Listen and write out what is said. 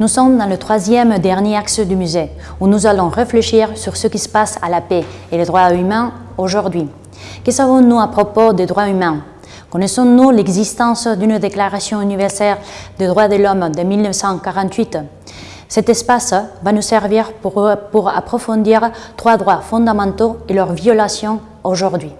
Nous sommes dans le troisième dernier axe du musée, où nous allons réfléchir sur ce qui se passe à la paix et les droits humains aujourd'hui. Que savons-nous à propos des droits humains? Connaissons-nous l'existence d'une déclaration universelle des droits de l'homme de 1948 Cet espace va nous servir pour, approfondir trois droits fondamentaux et leurs violations aujourd'hui.